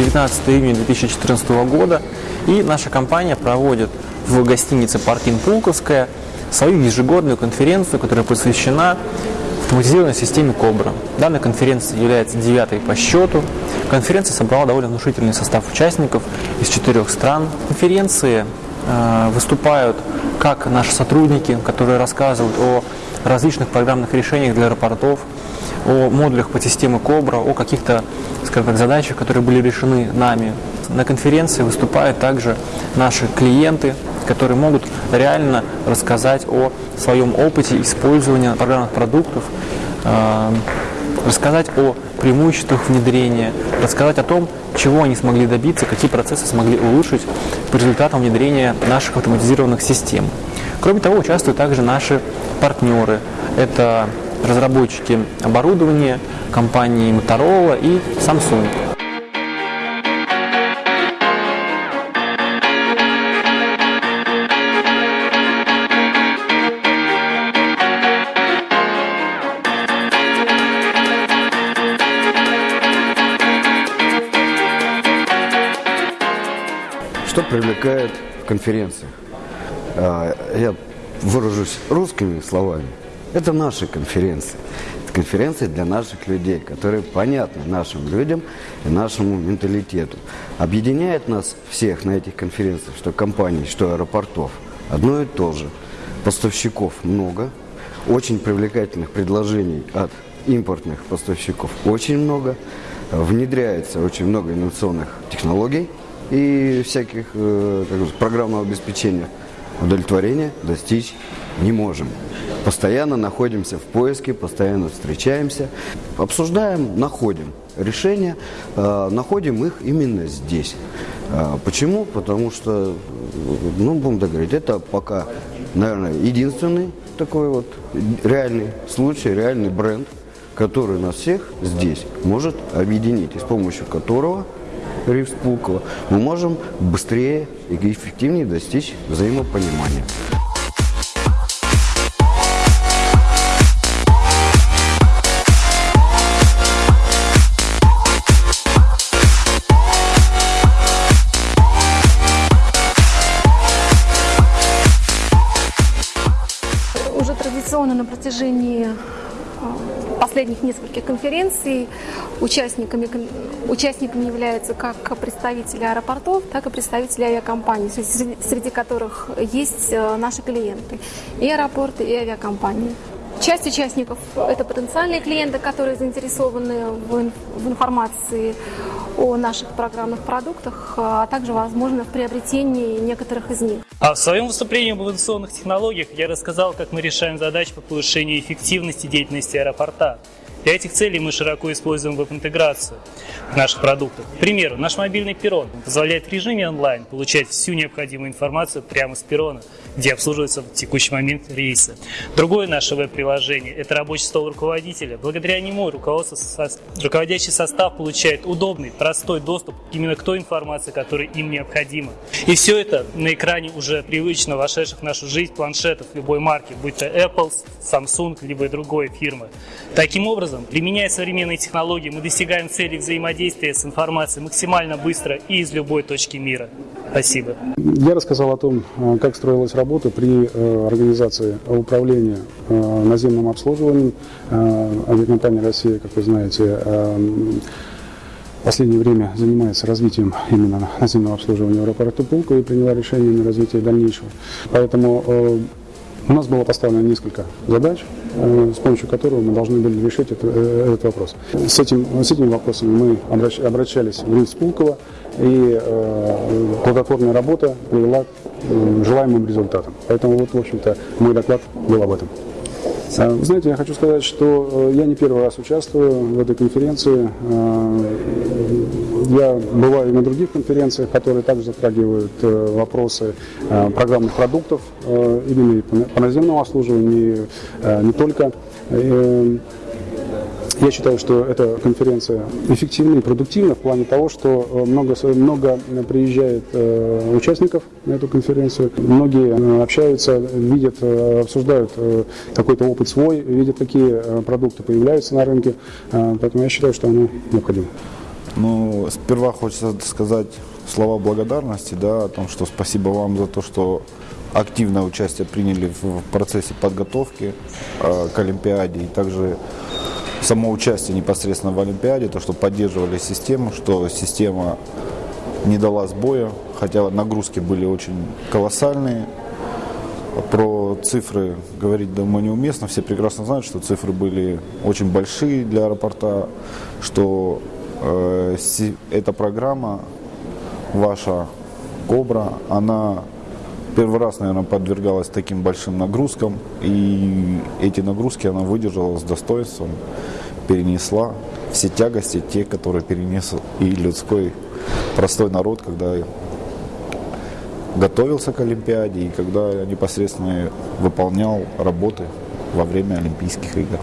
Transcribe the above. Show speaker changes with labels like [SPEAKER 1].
[SPEAKER 1] Сегодня 19 июня 2014 года, и наша компания проводит в гостинице «Паркин Пулковская» свою ежегодную конференцию, которая посвящена автоматизированной системе Кобра. Данная конференция является девятой по счету. Конференция собрала довольно внушительный состав участников из четырех стран. Конференции э, выступают как наши сотрудники, которые рассказывают о различных программных решениях для аэропортов, о модулях по системе Кобра, о каких-то, скажем так, задачах, которые были решены нами. На конференции выступают также наши клиенты, которые могут реально рассказать о своем опыте использования программных продуктов, э, рассказать о преимуществах внедрения, рассказать о том, чего они смогли добиться, какие процессы смогли улучшить по результатам внедрения наших автоматизированных систем. Кроме того, участвуют также наши партнеры. Это разработчики оборудования компании Motorola и Samsung.
[SPEAKER 2] Что привлекает в конференциях? А, я выражусь русскими словами. Это наши конференции. Это конференции для наших людей, которые понятны нашим людям и нашему менталитету. Объединяет нас всех на этих конференциях, что компаний, что аэропортов, одно и то же. Поставщиков много, очень привлекательных предложений от импортных поставщиков очень много. Внедряется очень много инновационных технологий – и всяких э, как бы, программного обеспечения удовлетворения достичь не можем. Постоянно находимся в поиске, постоянно встречаемся, обсуждаем, находим решения, э, находим их именно здесь. Э, почему? Потому что, ну, будем договорить, это пока, наверное, единственный такой вот реальный случай, реальный бренд, который нас всех здесь может объединить, и с помощью которого Ривс Пулково, мы можем быстрее и эффективнее достичь взаимопонимания.
[SPEAKER 3] Уже традиционно на протяжении последних нескольких конференций участниками, участниками являются как представители аэропортов, так и представители авиакомпаний, среди которых есть э, наши клиенты, и аэропорты, и авиакомпании. Часть участников – это потенциальные клиенты, которые заинтересованы в, в информации о наших программных продуктах, а также, возможно, в приобретении некоторых из них.
[SPEAKER 4] А в своем выступлении об инновационных технологиях я рассказал, как мы решаем задачи по повышению эффективности деятельности аэропорта. Для этих целей мы широко используем веб-интеграцию наших продуктов. К примеру, наш мобильный перрон позволяет в режиме онлайн получать всю необходимую информацию прямо с перрона, где обслуживаются в текущий момент рейсы. Другое наше веб-приложение – это рабочий стол руководителя. Благодаря нему руководящий состав получает удобный, простой доступ именно к той информации, которая им необходима. И все это на экране уже привычно вошедших в нашу жизнь планшетов любой марки, будь то Apple, Samsung, либо другой фирмы. Таким образом, образом, применяя современные технологии, мы достигаем цели взаимодействия с информацией максимально быстро и из любой точки мира. Спасибо.
[SPEAKER 5] Я рассказал о том, э, как строилась работа при э, организации управления э, наземным обслуживанием. Авиакомпания «Россия», как вы знаете, в последнее время занимается развитием именно наземного обслуживания в аэропорту Пулково и приняла решение на развитие дальнейшего. Поэтому у нас было поставлено несколько задач, э, с помощью которых мы должны были решить это, э, этот вопрос. С, этим, с этими вопросами мы обращ, обращались в РИНС Пулково, и э, плодотворная работа привела к э, желаемым результатам. Поэтому вот, в общем-то, мой доклад был об этом. А, вы знаете, я хочу сказать, что я не первый раз участвую в этой конференции. Я бываю и на других конференциях, которые также затрагивают э, вопросы э, программных продуктов, э, именно и по наземному обслуживанию, не только. Я считаю, что эта конференция эффективна и продуктивна в плане того, что много, много приезжает участников на эту конференцию, многие общаются, видят, обсуждают какой-то опыт свой, видят, какие продукты появляются на рынке, поэтому я считаю, что она необходима.
[SPEAKER 6] Ну, сперва хочется сказать слова благодарности, да, о том, что спасибо вам за то, что активное участие приняли в процессе подготовки э, к Олимпиаде. И также само участие непосредственно в Олимпиаде, то, что поддерживали систему, что система не дала сбоя, хотя нагрузки были очень колоссальные. Про цифры говорить, думаю, неуместно. Все прекрасно знают, что цифры были очень большие для аэропорта, что э, эта программа, ваша Кобра, она первый раз, наверное, подвергалась таким большим нагрузкам, и эти нагрузки она выдержала с достоинством, перенесла все тягости, те, которые перенес и людской простой народ, когда готовился к Олимпиаде и когда непосредственно выполнял работы во время Олимпийских игр.